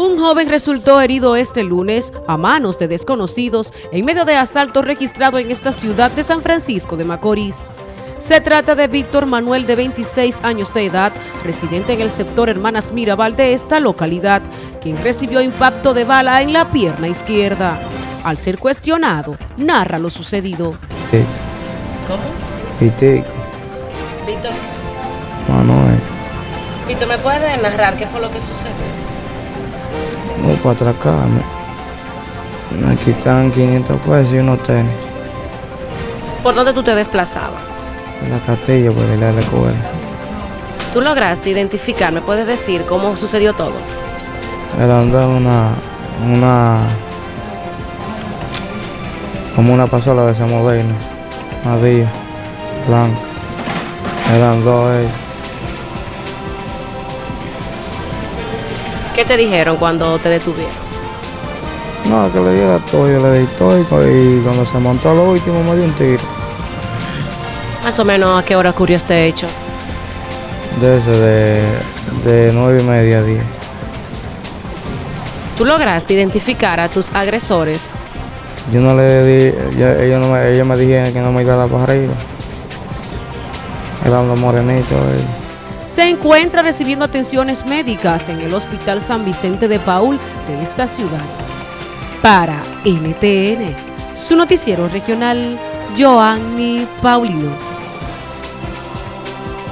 Un joven resultó herido este lunes a manos de desconocidos en medio de asalto registrado en esta ciudad de San Francisco de Macorís. Se trata de Víctor Manuel de 26 años de edad, residente en el sector Hermanas Mirabal de esta localidad, quien recibió impacto de bala en la pierna izquierda. Al ser cuestionado, narra lo sucedido. ¿Cómo? Pitico, Víctor, Manuel, Víctor, ¿me puedes narrar qué fue lo que sucedió? No para atracarme. Me quitan 500 pesos y unos tenis. ¿Por dónde tú te desplazabas? En la castilla para ir a la escuela. ¿Tú lograste identificar? ¿Me puedes decir cómo sucedió todo? Eran dos una, una, como una pasola de esa moderna, Madilla, blanca. Eran dos ellos. ¿Qué te dijeron cuando te detuvieron? No, que le diera todo, yo le di todo y cuando se montó a lo último me dio un tiro. Más o menos a qué hora ocurrió este hecho. De ese, de, nueve y media a diez. ¿Tú lograste identificar a tus agresores? Yo no le di, yo- ellos, no me, ellos me dijeron que no me iba a dar para arriba. Eran los morenitos. ellos. Se encuentra recibiendo atenciones médicas en el Hospital San Vicente de Paul de esta ciudad. Para NTN, su noticiero regional, Joanny Paulino.